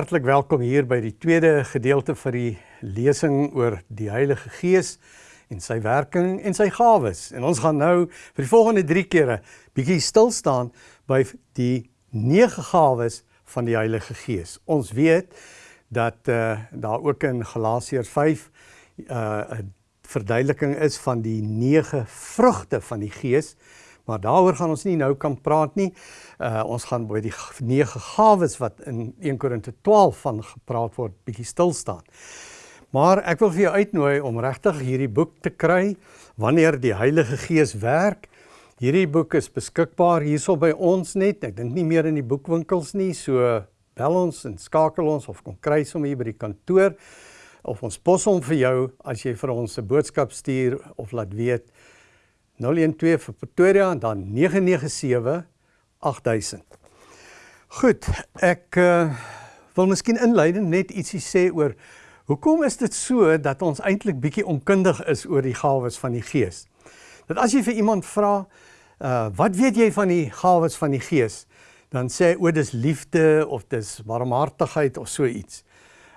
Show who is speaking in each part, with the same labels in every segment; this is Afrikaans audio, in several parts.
Speaker 1: Hartlik welkom hier by die tweede gedeelte vir die lesing oor die Heilige Gees en sy werking en sy gawes. En ons gaan nou vir die volgende 3 kere bietjie stil staan by die nege gawes van die Heilige Gees. Ons weet dat uh daar ook in Galasiërs 5 uh 'n verduideliking is van die nege vrugte van die Gees. Maar daaroor gaan ons nie nou kan praat nie. Uh ons gaan by die nege gawes wat in 1 Korinte 12 van gepraat word bietjie stil staan. Maar ek wil vir jou uitnooi om regtig hierdie boek te kry wanneer die Heilige Gees werk. Hierdie boek is beskikbaar hierso by ons net. Ek dink nie meer in die boekwinkels nie. So bel ons en skakel ons of kom kry hom hier by die kantoor of ons pos hom vir jou as jy vir ons 'n boodskap stuur of laat weet 012 vir Pretoria en dan 997 8000. Goed, ek uh, wil miskien inleidend net ietsie sê oor hoekom is dit so dat ons eintlik bietjie onkundig is oor die gawes van die Gees. Dat as jy vir iemand vra, uh wat weet jy van die gawes van die Gees? Dan sê o, dis liefde of dis barmhartigheid of so iets.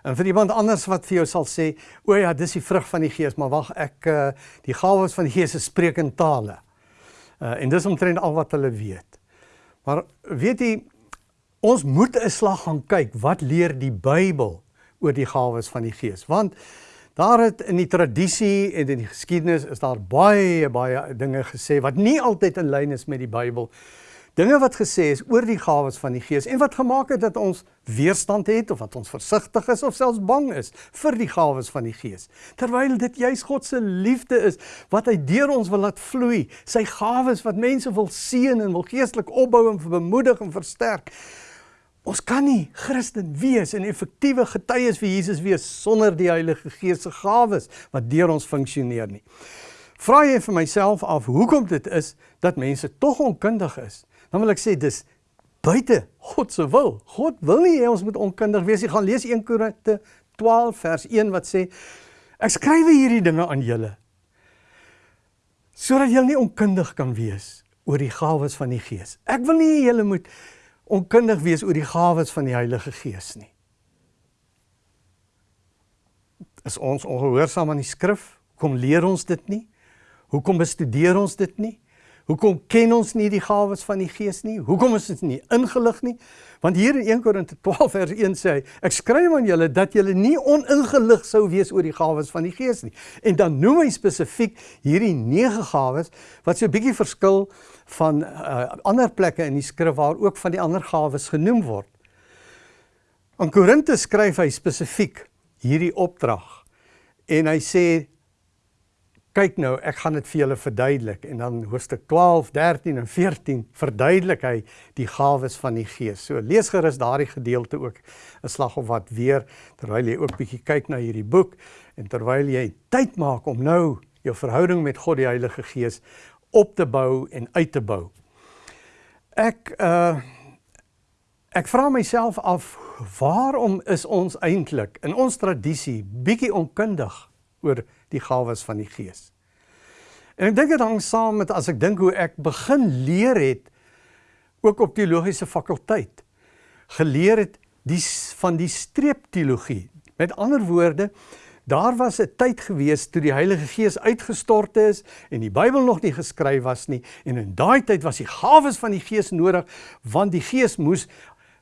Speaker 1: En vir iemand anders wat vir jou sal sê, o ja, dis die vrug van die Gees, maar wag, ek uh die gawes van die Gees is spreek in tale. Uh en dis omtrent al wat hulle weet. Maar weet jy, ons moet 'n slag gaan kyk wat leer die Bybel oor die gawes van die Gees? Want daar het in die tradisie en in die geskiedenis is daar baie baie dinge gesê wat nie altyd in lyn is met die Bybel Dinge wat gesê is oor die gawes van die Gees en wat gemaak het dat ons weerstand het of wat ons versigtig is of selfs bang is vir die gawes van die Gees. Terwyl dit juis God se liefde is wat hy deur ons wil laat vloei, sy gawes wat mense wil seën en wil geestelik opbou en bemoedig en versterk. Ons kan nie Christen wees en effektiewe getuies vir Jesus wees sonder die Heilige Gees se gawes wat deur ons funksioneer nie. Vra jy vir myself af hoekom dit is dat mense tog onkundig is? Dan wil ek sê dis buite God se wil. God wil nie hê ons moet onkundig wees nie. Gaan lees 1 Korinte 12 vers 1 wat sê ek skryf hierdie dinge aan julle sodat julle nie onkundig kan wees oor die gawes van die Gees. Ek wil nie julle moet onkundig wees oor die gawes van die Heilige Gees nie. Is ons ongehoorsaam aan die skrif? Hoekom leer ons dit nie? Hoekom bestudeer ons dit nie? Hoekom ken ons nie die gawes van die Gees nie? Hoekom is dit nie ingelig nie? Want hier in 1 Korinte 12 vers 1 sê hy: "Ek skryf aan julle dat julle nie oningelig sou wees oor die gawes van die Gees nie." En dan noem hy spesifiek hierdie nege gawes wat so 'n bietjie verskil van uh, ander plekke in die skrif waar ook van die ander gawes genoem word. Aan Korinte skryf hy spesifiek hierdie opdrag en hy sê kyk nou, ek gaan dit vir julle verduidelik en dan hoofstuk 12, 13 en 14 verduidelik hy die gawes van die Gees. So lees gerus daardie gedeelte ook 'n slag of wat weer terwyl jy ook bietjie kyk na hierdie boek en terwyl jy tyd maak om nou jou verhouding met God die Heilige Gees op te bou en uit te bou. Ek uh ek vra myself af waarom is ons eintlik in ons tradisie bietjie onkundig oor die gawes van die Gees. En ek dink dit hang saam met as ek dink hoe ek begin leer het ook op teologiese fakulteit. Geleer het die van die streepteologie. Met ander woorde, daar was 'n tyd gewees toe die Heilige Gees uitgestort is en die Bybel nog nie geskryf was nie en in daai tyd was die gawes van die Gees nodig want die Gees moes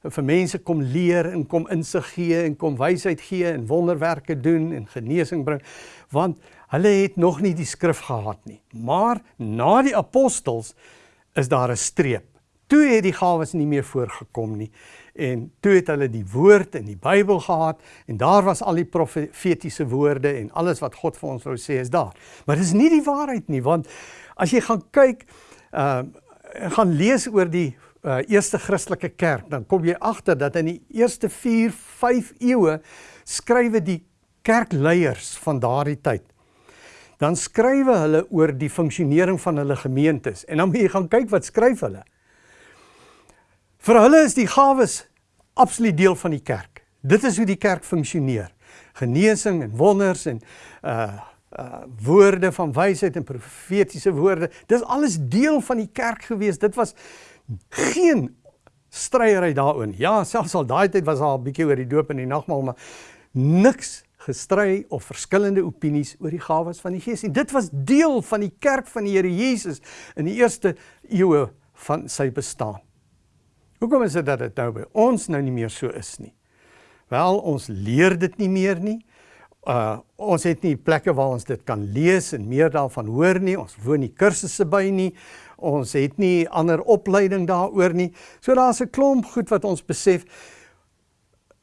Speaker 1: vir mense kom leer en kom insig gee en kom wysheid gee en wonderwerke doen en genesing bring want hulle het nog nie die skrif gehad nie. Maar na die apostels is daar 'n streep. Toe het die gawes nie meer voorgekom nie en toe het hulle die woord in die Bybel gehad en daar was al die profetiese woorde en alles wat God vir ons wou sê is daar. Maar dis nie die waarheid nie want as jy gaan kyk uh gaan lees oor die uh, eerste Christelike kerk, dan kom jy agter dat in die eerste 4, 5 eeue skrywe die kerkleiers van daardie tyd. Dan skrywe hulle oor die funksionering van hulle gemeentes en dan moet jy gaan kyk wat skryf hulle. Vir hulle is die gawes absoluut deel van die kerk. Dit is hoe die kerk funksioneer. Genesing en wonders en uh uh woorde van wysheid en profetiese woorde. Dis alles deel van die kerk gewees. Dit was geen stryery daaroor. Ja, selfs al daai tyd was daar 'n bietjie oor die doop en die nagmaal, maar niks gestry of verskillende opinies oor die gawes van die Gees. En dit was deel van die kerk van die Here Jesus in die eerste eeue van sy bestaan. Hoekom is dit dat dit nou by ons nou nie meer so is nie? Wel, ons leer dit nie meer nie. Uh ons het nie plekke waar ons dit kan lees en meer daarvan hoor nie. Ons woon nie kursusse by nie. Ons het nie ander opleiding daaroor nie. So daar's 'n klomp goed wat ons besef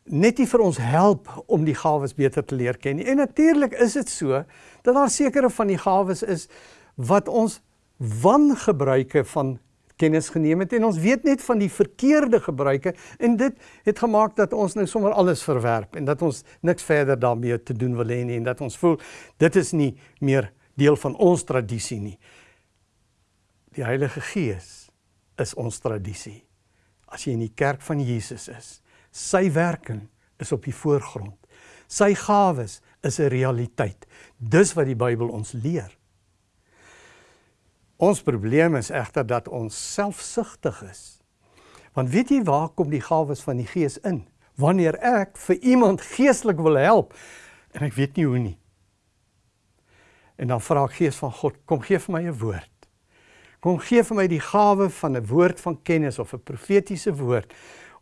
Speaker 1: net nie vir ons help om die gawes beter te leer ken nie. En natuurlik is dit so dat daar sekere van die gawes is wat ons wangebruike van kennis geneem het en ons weet net van die verkeerde gebruike en dit het gemaak dat ons nou sommer alles verwerp en dat ons niks verder daarmee te doen wil hê nie en dat ons voel dit is nie meer deel van ons tradisie nie. Die Heilige Gees is ons tradisie. As jy in die kerk van Jesus is, sy werking is op die voorgrond. Sy gawes is 'n realiteit. Dis wat die Bybel ons leer. Ons probleem is egter dat ons selfsugtig is. Want weet jy waar kom die gawes van die Gees in? Wanneer ek vir iemand geestelik wil help en ek weet nie hoe nie. En dan vra ek Gees van God, kom gee vir my 'n woord. Kom gee vir my die gawe van 'n woord van kennis of 'n profetiese woord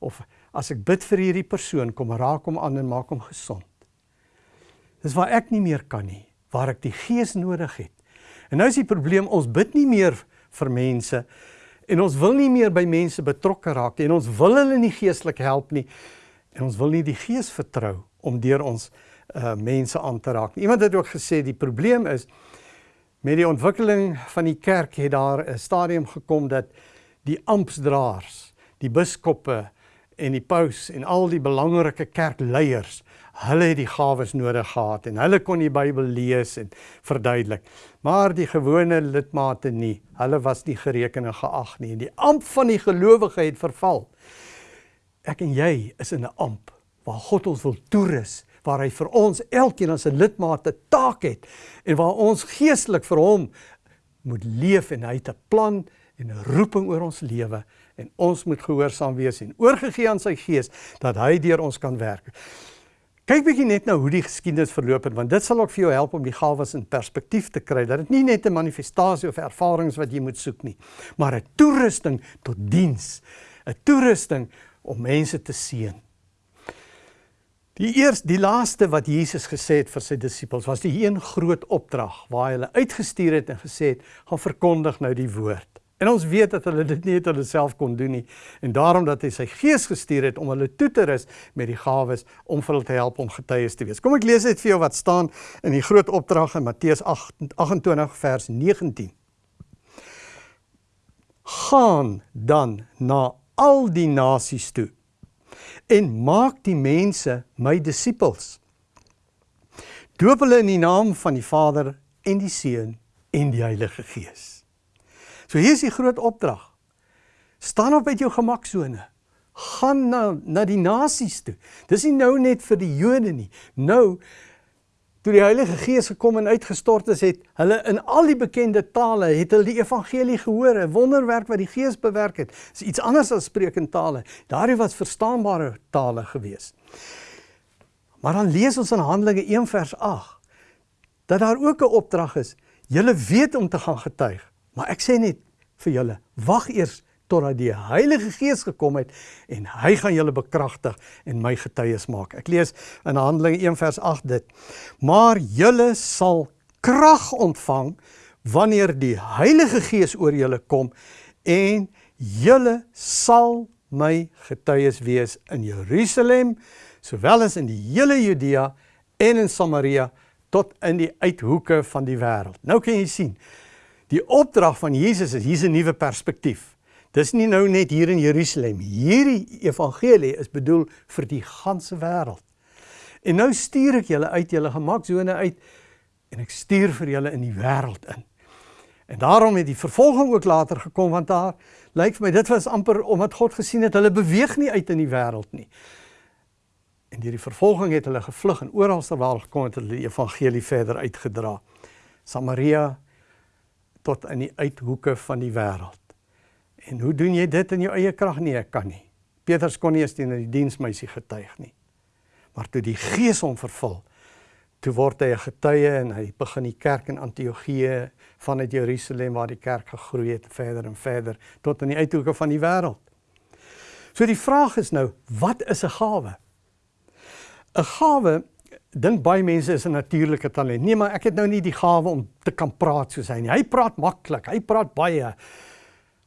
Speaker 1: of as ek bid vir hierdie persoon kom raak hom aan en maak hom gesond. Dis waar ek nie meer kan nie, waar ek die Gees nodig het. En nou is die probleem ons bid nie meer vir mense en ons wil nie meer by mense betrokke raak en ons wil hulle nie geestelik help nie en ons wil nie die Gees vertrou om deur ons uh mense aan te raak. Iemand het ook gesê die probleem is Met die ontwikkeling van die kerk het daar 'n stadium gekom dat die amptdraers, die biskoppe en die paus en al die belangrike kerkleiers, hulle het die gawes nodig gehad en hulle kon die Bybel lees en verduidelik. Maar die gewone lidmate nie. Hulle was nie gereken en geag nie en die amp van die gelowige het verval. Ek en jy is in 'n amp waar God ons wil toerus waar hy vir ons elkeen as 'n lidmaat 'n taak het en waar ons geestelik vir hom moet leef en hy het 'n plan en 'n roeping oor ons lewe en ons moet gehoorsaam wees en oorgegee aan sy gees dat hy deur ons kan werk. Kyk bietjie net nou hoe die geskiedenis verloop het want dit sal ook vir jou help om die gawes in perspektief te kry dat dit nie net 'n manifestasie of ervarings wat jy moet soek nie, maar 'n toerusting tot diens, 'n toerusting om mense te seën. Die eerste die laaste wat Jesus gesê het vir sy disippels was die een groot opdrag waar hy hulle uitgestuur het en gesê het gaan verkondig nou die woord. En ons weet dat hulle dit nie uit hulle self kon doen nie en daarom dat hy sy gees gestuur het om hulle toe te rus met die gawes om vir hulle te help om getuies te wees. Kom ek lees dit vir jou wat staan in die groot opdrag in Matteus 28 vers 19. Gaan dan na al die nasies toe en maak die mense my disippels. Doop hulle in die naam van die Vader en die Seun en die Heilige Gees. So hier is die groot opdrag. Staan op uit jou gemaksone. Gaan na na die nasies toe. Dis nie nou net vir die Jode nie. Nou toe die Heilige Gees gekom en uitgestort is, het hulle in al die bekende tale het hulle die evangelie gehoor, 'n wonderwerk wat die Gees bewerk het. Dis iets anders as spreekende tale. Daardie was verstaanbare tale gewees. Maar dan lees ons in Handelinge 1 vers 8 dat daar ook 'n opdrag is. Julle weet om te gaan getuig, maar ek sê net vir julle, wag eers totdat die Heilige Gees gekom het en hy gaan julle bekragtig en my getuies maak. Ek lees in Handelinge 1 vers 8 dit. Maar julle sal krag ontvang wanneer die Heilige Gees oor julle kom en julle sal my getuies wees in Jerusalem sowel as in die hele Judea en in Samaria tot in die uithoeke van die wêreld. Nou kan jy sien, die opdrag van Jesus is hier's 'n nuwe perspektief. Dis nie nou net hier in Jerusalem. Hierdie evangelie is bedoel vir die ganse wêreld. En nou stuur ek julle uit julle gemaksone uit en ek stuur vir julle in die wêreld in. En daarom het die vervolging ook later gekom want daar lyk vir my dit was amper omdat God gesien het hulle beweeg nie uit in die wêreld nie. En deur die vervolging het hulle gevlug en oral ter wêreld gekom het hulle die evangelie verder uitgedra. Samaria tot in die uithoeke van die wêreld. En hoe doen jy dit in jou eie krag? Nee, ek kan nie. Petrus kon nie eens teen die diensmeisie getuig nie. Maar toe die Gees hom vervul, toe word hy 'n getuie en hy begin die kerk in Antiochië vanuit Jerusalem waar die kerk gegroei het verder en verder tot in die uithoeke van die wêreld. So die vraag is nou, wat is 'n gawe? 'n Gawe dink baie mense is 'n natuurlike talent. Nee, maar ek het nou nie die gawe om te kan praat soos hy nie. Hy praat maklik, hy praat baie.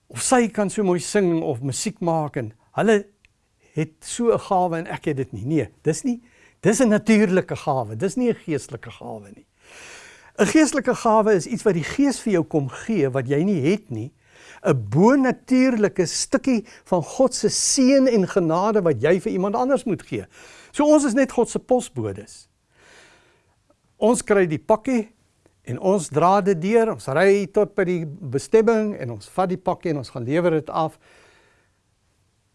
Speaker 1: Of sy kan so mooi sing of musiek maak en hulle het so 'n gawe en ek het dit nie. Nee, dis nie dis 'n natuurlike gawe. Dis nie 'n geestelike gawe nie. 'n Geestelike gawe is iets wat die Gees vir jou kom gee wat jy nie het nie. 'n Bonatuurlike stukkie van God se seën en genade wat jy vir iemand anders moet gee. So ons is net God se posbodes. Ons kry die pakkie en ons dra dit deur. Ons ry tot by die bestemming en ons vat die pakkie en ons gaan lewer dit af.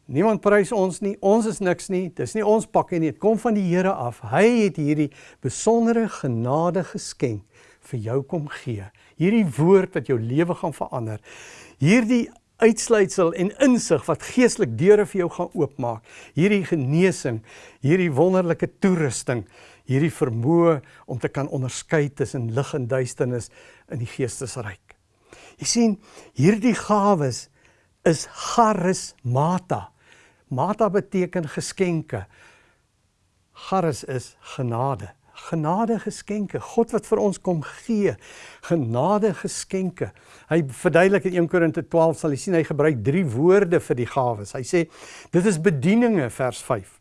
Speaker 1: Niemand prys ons nie. Ons is niks nie. Dis nie ons pakkie nie. Dit kom van die Here af. Hy het hierdie besondere genade geskenk vir jou kom gee. Hierdie woord wat jou lewe gaan verander. Hierdie uitsluitsel en insig wat geestelik deure vir jou gaan oopmaak. Hierdie genesing, hierdie wonderlike toerusting hierdie vermoë om te kan onderskei tussen lig en duisternis in die geestesryk. Jy sien, hierdie gawes is charismata. Mata beteken geskenke. Charis is genade. Genade geskenke. God wat vir ons kom gee. Genade geskenke. Hy verduidelik in 1 Korinte 12 sal jy sien hy gebruik drie woorde vir die gawes. Hy sê dit is bedieninge vers 5.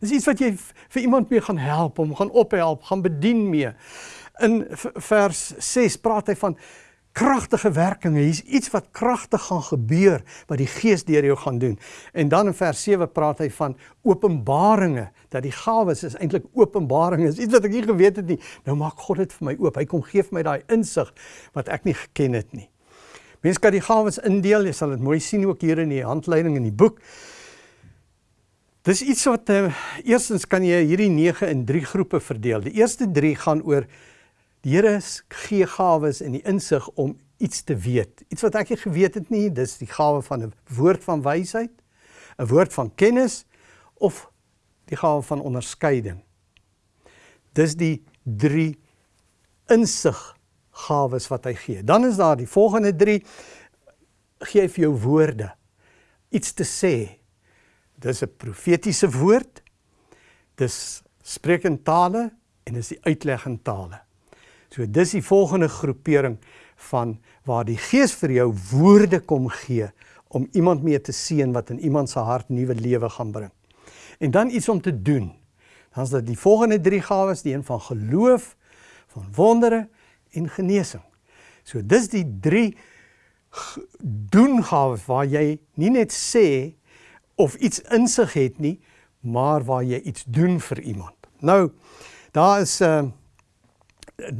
Speaker 1: Dis iets wat jy vir iemand mee gaan help, om gaan ophelp, gaan bedien mee. In vers 6 praat hy van kragtige werkinge. Hier's iets wat kragtig gaan gebeur wat die Gees deur jou gaan doen. En dan in vers 7 praat hy van openbaringe, dat die gawes is eintlik openbaringe. Is iets wat ek nie geweet het nie. Nou maak God dit vir my oop. Hy kom gee vir my daai insig wat ek nie geken het nie. Mense kan die gawes indeel. Jy sal dit mooi sien ook hier in die handleiding in die boek. Dis iets wat uh, eerstens kan jy hierdie 9 in 3 groepe verdeel. Die eerste 3 gaan oor die Here gee gawes en die insig om iets te weet. Iets wat ek nie geweet het nie, dis die gawe van 'n woord van wysheid, 'n woord van kennis of die gawe van onderskeiding. Dis die 3 insig gawes wat hy gee. Dan is daar die volgende 3 gee hy vir jou woorde. Iets te sê, dis 'n profetiese woord. Dis spreek in tale en dis die uitleg in tale. So dis die volgende groepering van waar die Gees vir jou woorde kom gee om iemand mee te seën wat in iemand se hart nuwe lewe gaan bring. En dan iets om te doen. Dan is dit die volgende 3 gawes, die een van geloof, van wondere en genesing. So dis die 3 doen gawes waar jy nie net sê of iets insig het nie, maar waar jy iets doen vir iemand. Nou, daar is 'n uh,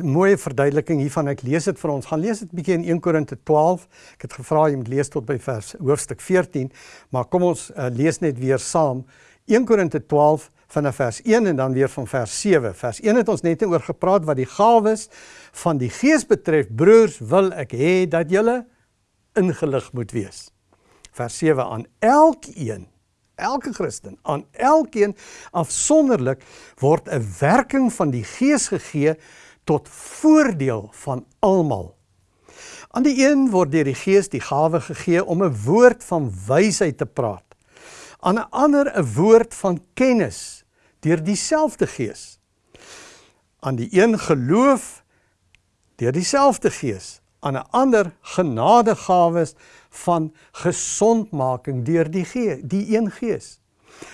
Speaker 1: mooie verduideliking hiervan. Ek lees dit vir ons. Gaan lees dit bietjie in 1 Korinte 12. Ek het gevra jy moet lees tot by vers hoofstuk 14, maar kom ons uh, lees net weer saam 1 Korinte 12 vanaf vers 1 en dan weer van vers 7. Vers 1 het ons net oor gepraat wat die gawes van die Gees betref. Broers, wil ek hê dat julle ingelig moet wees. Vers 7 aan elkeen elke Christen, aan elkeen afsonderlik word 'n werking van die Gees gegee tot voordeel van almal. Aan die een word deur die Gees die gawe gegee om 'n woord van wysheid te praat. Aan 'n ander 'n woord van kennis deur dieselfde Gees. Aan die een geloof deur dieselfde Gees, aan 'n ander genadegawes van gesondmaking deur die Gees, die een Gees.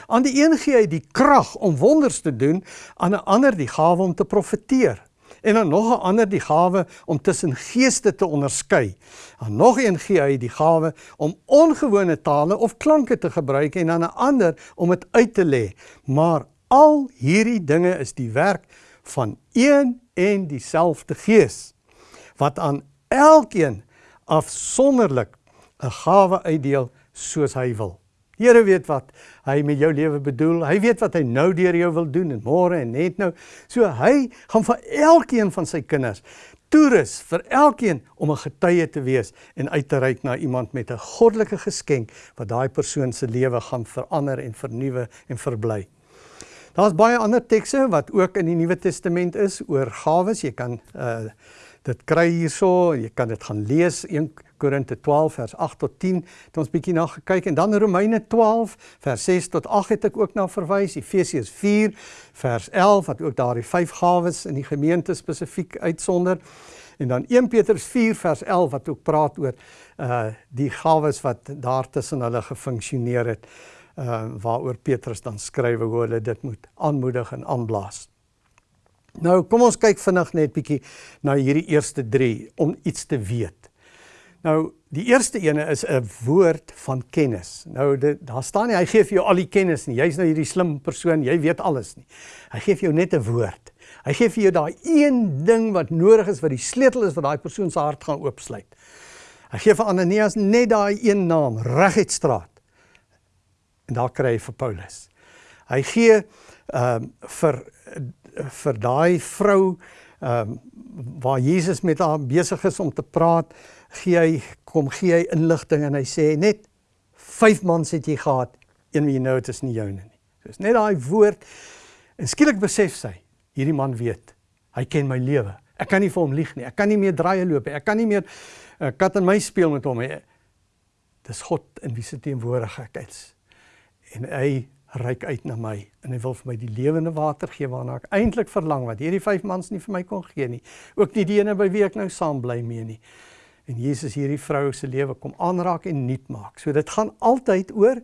Speaker 1: Aan die een gee hy die krag om wonders te doen, aan 'n ander die gawe om te profeteer en dan nog 'n ander die gawe om tussen geeste te onderskei. Aan nog een gee hy die gawe om ongewone tale of klanke te gebruik en aan 'n ander om dit uit te lê. Maar al hierdie dinge is die werk van een en dieselfde Gees wat aan elkeen afsonderlik 'n gawe uitdeel soos hy wil. Here weet wat hy met jou lewe bedoel. Hy weet wat hy nou deur jou wil doen en môre en net nou. So hy gaan vir elkeen van sy kinders toerus vir elkeen om 'n getuie te wees en uit te reik na iemand met 'n goddelike geskenk wat daai persoon se lewe gaan verander en vernuwe en verbly. Daar's baie ander tekste wat ook in die Nuwe Testament is oor gawes. Jy kan uh dit kry hierso, jy kan dit gaan lees 1 Korinte 12 vers 8 tot 10 het ons bietjie na gekyk en dan Romeine 12 vers 6 tot 8 het ek ook na verwys Efesiërs 4 vers 11 wat ook daardie vyf gawes in die gemeente spesifiek uitsonder en dan 1 Petrus 4 vers 11 wat ook praat oor uh die gawes wat daar tussen hulle gefunksioneer het uh waaroor Petrus dan skryf hoe hulle dit moet aanmoedig en aanblaas. Nou kom ons kyk vinnig net bietjie na hierdie eerste 3 om iets te weet. Nou die eerste ene is 'n woord van kennis. Nou dit daar staan nie hy gee vir jou al die kennis nie. Jy's nou hierdie slim persoon, jy weet alles nie. Hy gee vir jou net 'n woord. Hy gee vir jou daai een ding wat nodig is wat die sleutel is wat daai persoon se hart gaan oopsluit. Hy gee vir Ananias net daai een naam, reguit straat. En daar kry hy vir Paulus. Hy gee ehm um, vir vir daai vrou ehm um, waar Jesus met haar besig is om te praat, gee hy kom gee hy inligting en hy sê net vyf mans het jy gehad, een wie jy nou het is nie joune nie. Dis net daai woord en skielik besef sy, hierdie man weet, hy ken my lewe. Ek kan nie vir hom lieg nie. Ek kan nie meer draaie loop nie. Ek kan nie meer uh, kat en my speel met hom nie. Dis God in wie se teenwoordigheid ek is. En hy reik uit na my en hy wil vir my die lewende water gee waarna ek eintlik verlang wat hierdie vyf mans nie vir my kon gee nie. Ook nie die ene by wie ek nou saam bly mee nie. En Jesus hierdie vrou se lewe kom aanraak en nuut maak. So dit gaan altyd oor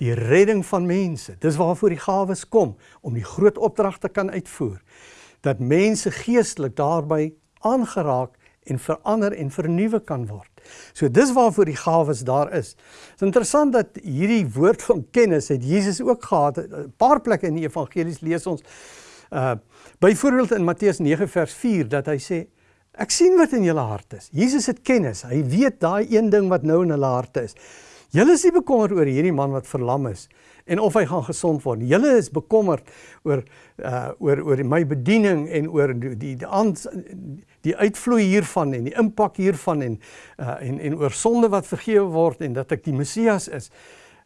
Speaker 1: die redding van mense. Dis waarvoor die gawes kom om die groot opdrag te kan uitvoer. Dat mense geestelik daarbey aangeraak en verander en vernuwe kan word. So dis waarvoor die gawes daar is. Dit is interessant dat hierdie woord van kennis het Jesus ook gehad. 'n Paar plekke in die evangelies lees ons uh byvoorbeeld in Matteus 9 vers 4 dat hy sê ek sien wat in julle hart is. Jesus het kennis. Hy weet daai een ding wat nou in hulle harte is. Julle is nie bekommerd oor hierdie man wat verlam is en of hy gaan gesond word. Julle is bekommerd oor uh oor oor my bediening en oor die die die, die uitvloei hiervan en die impak hiervan en uh en en oor sonde wat vergewe word en dat ek die Messias is.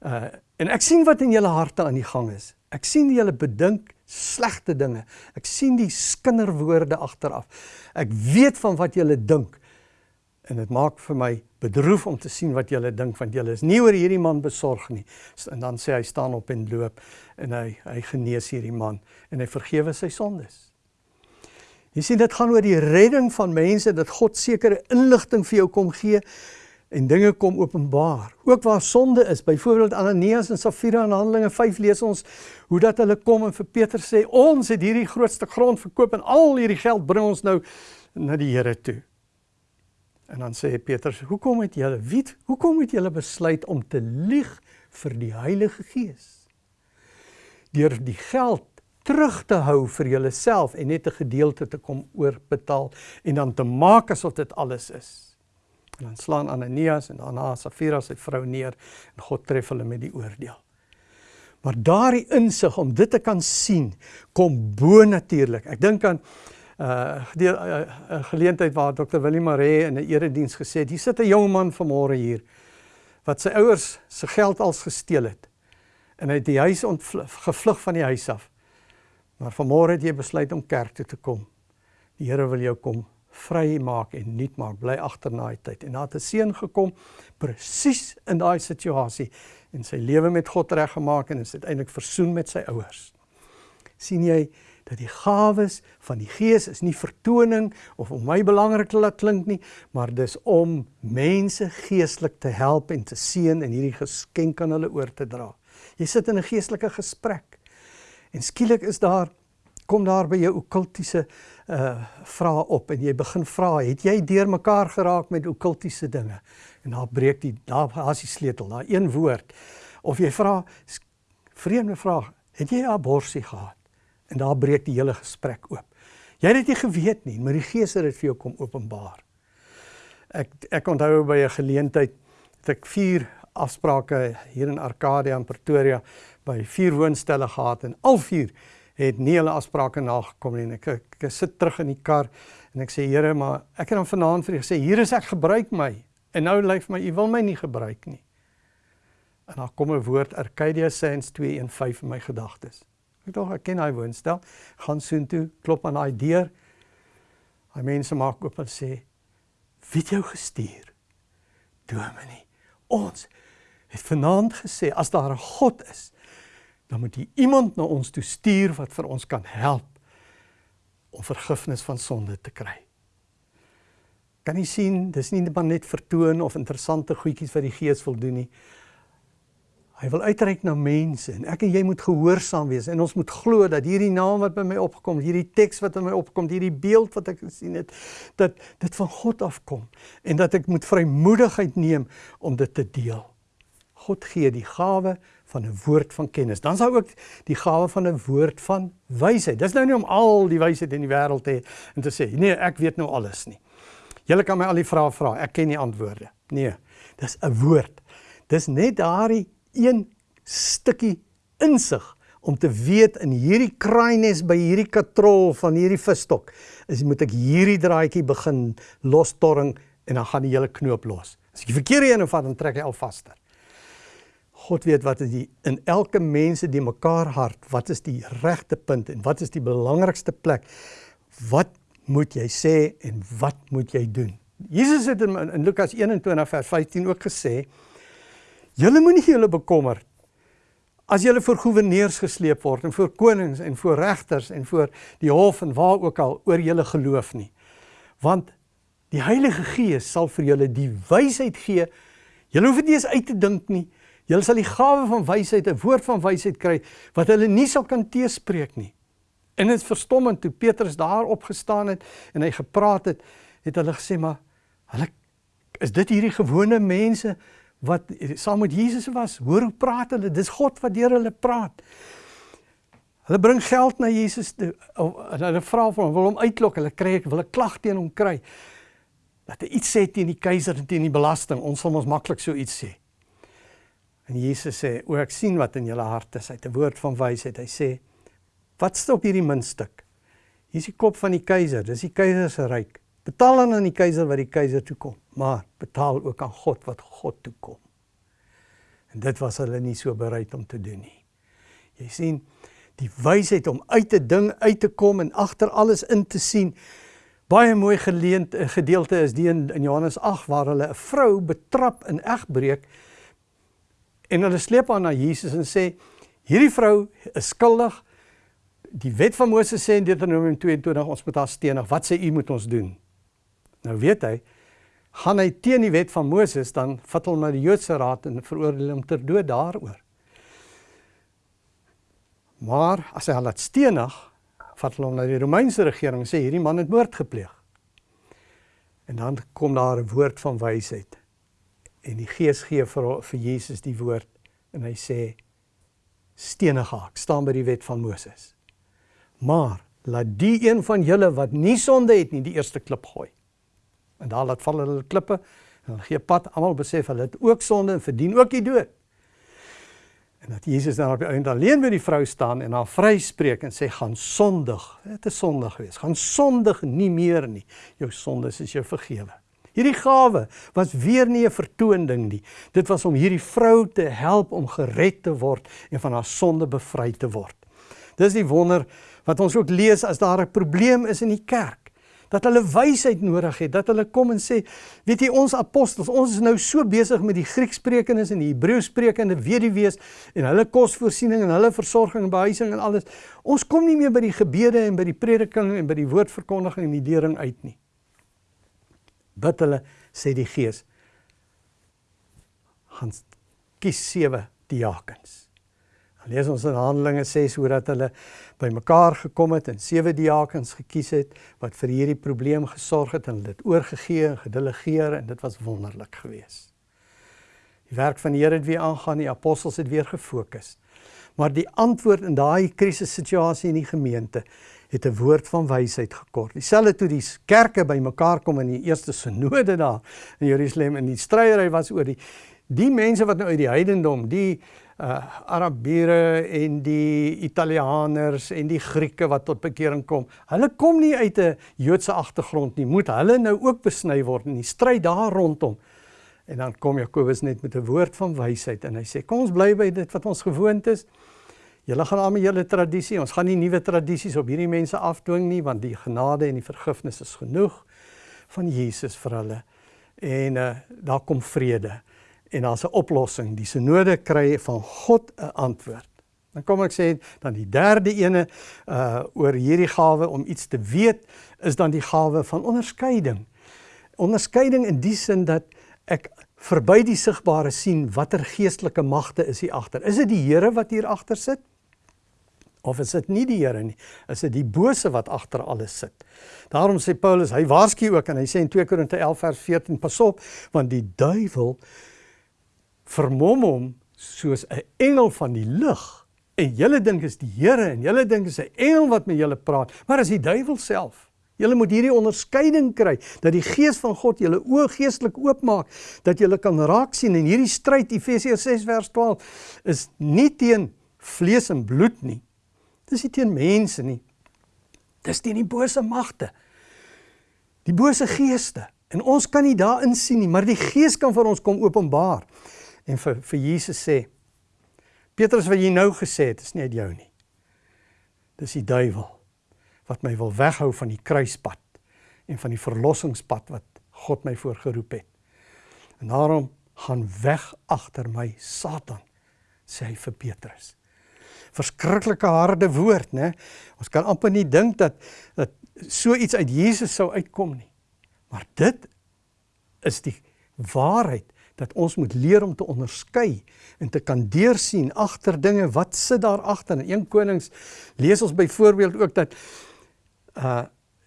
Speaker 1: Uh en ek sien wat in julle harte aan die gang is. Ek sien julle bedink slegte dinge. Ek sien die skinderwoorde agteraf. Ek weet van wat julle dink. En dit maak vir my bedroef om te sien wat julle dink want julle is nie oor hierdie man besorg nie. En dan sê hy staan op en loop en hy hy genees hierdie man en hy vergewe sy sondes. Jy sien dit gaan oor die redding van mense dat God sekere inligting vir jou kom gee en dinge kom openbaar. Ook waar sonde is, byvoorbeeld Ananias en Safira in Handelinge 5 lees ons hoe dat hulle kom en vir Peter sê ons het hierdie grootste grond verkoop en al hierdie geld bring ons nou na die Here toe. En dan sê Petrus, "Hoekom het julle weet, hoekom het julle besluit om te lieg vir die Heilige Gees? Deur die geld terug te hou vir julleself en net 'n gedeelte te kom oorbetaal en dan te maak asof dit alles is." En dan slaan Ananias en daarna Safira sy vrou neer en God tref hulle met die oordeel. Maar daardie insig om dit te kan sien, kom bo natuurlik. Ek dink aan uh die uh, geleentheid waar Dr. Willie Maree in 'n erediens gesê het, hier sit 'n jong man vanmôre hier wat sy ouers se geld als gesteel het. En hy het die huis gevlug van die huis af. Maar vanmôre het jy besluit om kerk toe te kom. Die Here wil jou kom vry maak en nuut maak. Bly agter na die tyd. En daar het 'n seun gekom presies in daai situasie en sy lewe met God reggemaak en is uiteindelik versoen met sy ouers. sien jy die gawes van die Gees is nie vertoning of om my belangrik te laat klink nie, maar dis om mense geestelik te help en te seën en hierdie geskenk aan hulle oor te dra. Jy sit in 'n geestelike gesprek en skielik is daar kom daar by jou okkultiese uh vrae op en jy begin vra, het jy deurmekaar geraak met okkultiese dinge? En daar breek die daar as die sleutel, daar een woord. Of jy vra vreemde vraag, het jy abortus gehad? En daar breek die hele gesprek oop. Jy het dit nie geweet nie, maar die Gees het dit vir jou kom openbaar. Ek ek onthou by 'n geleentheid het ek vier afsprake hier in Arcadia en Pretoria by vier woonstelle gehad en al vier het nie hulle afsprake nagekom nie. Ek, ek, ek sit terug in die kar en ek sê Here, maar ek het dan vanaand vir u gesê, hier is ek, gebruik my. En nou lyk vir my u wil my nie gebruik nie. En dan kom 'n woord Arcadia Saints 215 in my gedagtes. Ek dink ek ken hy woonstel. Gaan soontoe, klop aan daai deur. Hy mense maak oop en sê: "Wie het jou gestuur?" Dominee. Ons het vanaand gesê as daar 'n God is, dan moet hy iemand na ons toe stuur wat vir ons kan help om vergifnis van sonde te kry. Kan jy sien, dis nie net vertoon of interessante goedjies wat die Gees wil doen nie. Hy wil uitreik na mense en ek en jy moet gehoorsaam wees en ons moet glo dat hierdie naam wat by my opgekom, hierdie teks wat in my opkom, hierdie beeld wat ek gesien het, dat dit van God afkom en dat ek moet vrymoedigheid neem om dit te deel. God gee die gawe van 'n woord van kennis. Dan sal ook die gawe van 'n woord van wysheid. Dis nou nie om al die wysheid in die wêreld te hê en te sê, nee, ek weet nou alles nie. Julle kan my al die vrae vra, ek ken nie antwoorde. Nee, dis 'n woord. Dis net daardie een stukkie insig om te weet in hierdie kraaines by hierdie katrol van hierdie visstok is moet ek hierdie draadjie begin lostorring en dan gaan die hele knoop los. As ek die verkeerde een vat dan trek hy al vaster. God weet wat is die in elke mense die mekaar hart, wat is die regte punt en wat is die belangrikste plek? Wat moet jy sê en wat moet jy doen? Jesus het in, in Lukas 21 vers 15 ook gesê Julle moenie julle bekommer as julle voor goewerneurs gesleep word en voor konings en voor regters en voor die hof en waar ook al oor julle geloof nie. Want die Heilige Gees sal vir julle die wysheid gee. Julle hoef dit nie eens uit te dink nie. Julle sal die gawe van wysheid, 'n woord van wysheid kry wat hulle nie sal kan teespreek nie. En dit is verstommend toe Petrus daar opgestaan het en hy gepraat het, het hulle gesê maar hulle is dit hierdie gewone mense wat saam met Jesus was. Hoor hoe praat hulle? Dis God wat deur hulle praat. Hulle bring geld na Jesus toe. Hulle vra vir hom, wil hom uitlok. Hulle kry ek wil 'n klag teen hom kry. Dat hy iets sê teen die keiser en teen die belasting. Ons sal ons maklik so iets sê. En Jesus sê, "O ek sien wat in julle harte is." Hy het 'n woord van wysheid. Hy sê, "Wat stop hierdie muntstuk? Hier is die kop van die keiser. Dis die keiser se ryk. Betaal dan aan die keiser wat die keiser toe kom, maar betaal ook aan God wat God toe kom. En dit was hulle nie so bereid om te doen nie. Jy sien, die wysheid om uit 'n ding uit te kom en agter alles in te sien. Baie mooi geleend eh, gedeelte is die in, in Johannes 8 waar hulle 'n vrou betrap in egbreek en hulle sleep haar na Jesus en sê hierdie vrou is skuldig. Die wet van Moses sê in Deuteronomium 22 ons moet haar stenig. Wat sê u moet ons doen? Nou weet hy, gaan hy teen die wet van Moses, dan vat hom na die Joodse raad en veroordeel hom ter dood daaroor. Maar as hy hom laat stenig, vat hom na die Romeinse regering en sê hierdie man het moord gepleeg. En dan kom daar 'n woord van wysheid. En die Gees gee vir vir Jesus die woord en hy sê stenig haak staan by die wet van Moses. Maar laat die een van julle wat nie sonde het nie die eerste klip gooi. En daar laat val hulle klippe en hulle gee pad. Almal besef hulle het ook sonde en verdien ook die dood. En dat Jesus dan op die einde alleen by die vrou staan en haar vryspreek en sê gaan sondig. Dit is sondig wees. Gaan sondig nie meer nie. Jou sondes is jou vergewe. Hierdie gawe was weer nie 'n vertoon ding nie. Dit was om hierdie vrou te help om gered te word en van haar sonde bevry te word. Dis die wonder wat ons ook lees as daar 'n probleem is in die kerk dat hulle wysheid nodig het, dat hulle kom en sê, weet jy ons apostels, ons is nou so besig met die Grieksprekendes en die Hebreësprekende weduwees en hulle kosvoorsiening en hulle versorging en behuising en alles. Ons kom nie meer by die gebede en by die prediking en by die woordverkondiging en die lering uit nie. Bid hulle sê die Gees gaan kies sewe diakens. Lees ons in Handelinge 6 hoe dat hulle bymekaar gekom het en sewe diakens gekies het wat vir hierdie probleem gesorg het en dit oorgegee en gedelegeer en dit was wonderlik geweest. Die werk van die Here het weer aangaan, die apostels het weer gefokus. Maar die antwoord in daai krisissituasie in die gemeente het 'n woord van wysheid gekort. Dieselfde toe die kerke bymekaar kom in die eerste sinode daar in Jerusalem en die stryery was oor die die mense wat nou uit die heidendom, die uh Arabiere en die Italianers en die Grieke wat tot bekering kom. Hulle kom nie uit 'n Joodse agtergrond nie. Moet hulle nou ook besny word in die stryd daar rondom. En dan kom Jakobus net met 'n woord van wysheid en hy sê kom ons bly by dit wat ons gewoond is. Julle gaan aan met julle tradisie. Ons gaan nie nuwe tradisies op hierdie mense afdwing nie want die genade en die vergifnis is genoeg van Jesus vir hulle. En uh daar kom vrede en daar's 'n oplossing. Die synode kry van God 'n antwoord. Dan kom ek sê dan die derde ene uh oor hierdie gawe om iets te weet is dan die gawe van onderskeiding. Onderskeiding in die sin dat ek verby die sigbare sien watter geestelike magte is hier agter. Is dit die Here wat hier agter sit? Of is dit nie die Here nie? Is dit die bose wat agter alles sit? Daarom sê Paulus, hy waarsku ook en hy sê in 2 Korinte 11 vers 14, pas op, want die duiwel vermom hom soos 'n engel van die lig. En julle dink is die Here en julle dink is 'n engel wat met julle praat, maar is die duiwel self. Julle moet hierdie onderskeiding kry dat die gees van God julle oë geestelik oopmaak dat julle kan raak sien en hierdie stryd Efesiërs 6 vers 12 is nie teen vlees en bloed nie. Dis nie teen mense nie. Dis teen die bose magte. Die bose geeste. En ons kan nie daarin sien nie, maar die Gees kan vir ons kom openbaar en vir vir Jesus sê Petrus wat jy nou gesê het is nie uit jou nie. Dis die duiwel wat my wil weghou van die kruispad en van die verlossingspad wat God my voorgeroep het. En daarom gaan weg agter my Satan sê hy vir Petrus. Verskriklike harde woord, né? Ons kan amper nie dink dat dat so iets uit Jesus sou uitkom nie. Maar dit is die waarheid dat ons moet leer om te onderskei en te kan deursien agter dinge wat sit daar agter. In 1 Konings lees ons byvoorbeeld ook dat uh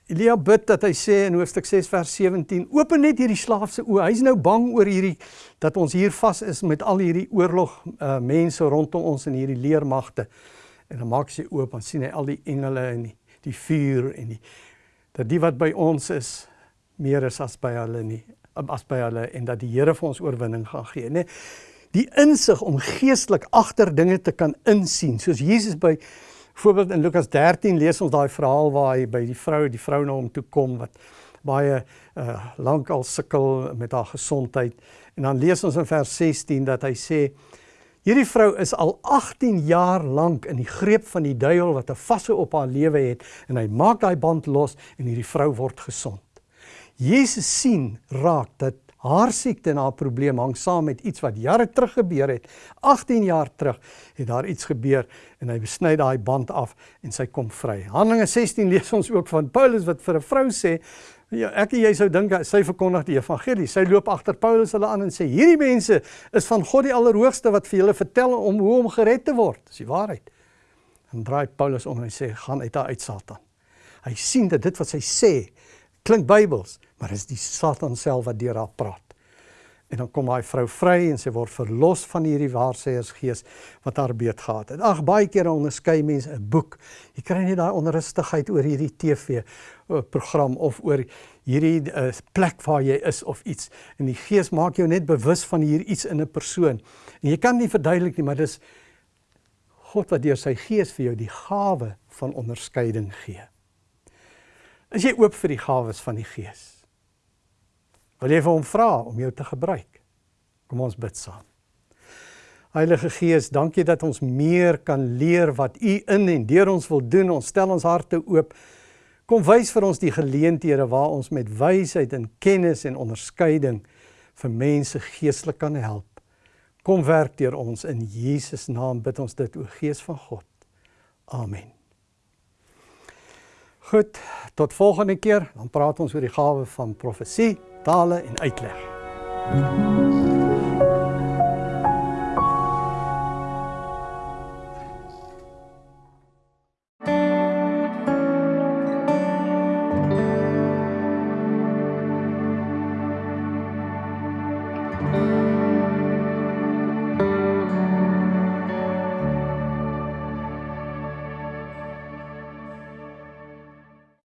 Speaker 1: Elia bid dat hy sê in hoofstuk 6 vers 17: "Open net hierdie slaaf se oë. Hy's nou bang oor hierdie dat ons hier vas is met al hierdie oorlog uh mense rondom ons en hierdie leermagte." En dan maak sy oop en sien hy al die engele en die, die vuur en die dat die wat by ons is meer is as by hulle nie as by hulle en dat die Here vir ons oorwinning gaan gee, nê. Die insig om geestelik agter dinge te kan insien, soos Jesus by voorbeeld in Lukas 13 lees ons daai verhaal waar hy by die vrou, die vrou na hom toe kom wat baie uh, lank al sukkel met haar gesondheid en dan lees ons in vers 16 dat hy sê hierdie vrou is al 18 jaar lank in die greep van die duiwel wat 'n vasse op haar lewe het en hy maak daai band los en hierdie vrou word gesond. Jesus sien raak dat haar siekte en haar probleem hang saam met iets wat jare terug gebeur het. 18 jaar terug het daar iets gebeur en hy besny daai band af en sy kom vry. Handelinge 16 lees ons ook van Paulus wat vir 'n vrou sê Ja, ek en jy sou dink sy verkondig die evangelie. Sy loop agter Paulus hulle aan en sê hierdie mense is van God die Allerhoogste wat vir julle vertel om hoe om gered te word. Dis die waarheid. En draai Paulus om en hy sê gaan uit haar uit Satan. Hy sien dat dit wat sy sê klink Bybels, maar is die Satan self wat deur haar praat. En dan kom daai vrou vry en sy word verlos van hierdie waarsêersgees wat haar beet gehad het. Ag baie kere onderskei mense 'n boek. Jy kry net daai onrustigheid oor hierdie TV eh, program of oor hierdie uh, plek waar jy is of iets en die gees maak jou net bewus van hier iets in 'n persoon. En jy kan nie verduidelik nie, maar dis God wat deur sy gees vir jou die gawe van onderskeiding gee. Is jy oop vir die gawes van die gees? Wil jy vir hom vra om jou te gebruik? Kom ons bid saam. Heilige Gees, dankie dat ons meer kan leer wat U in en deur ons wil doen. Ons stel ons harte oop. Kom wys vir ons die geleenthede waar ons met wysheid en kennis en onderskeiding vir mense geestelik kan help. Kom werk deur ons in Jesus naam bid ons dit o Gees van God. Amen. Goed, tot volgende keer, dan praat ons oor die gawe van profesie tale en uitleg.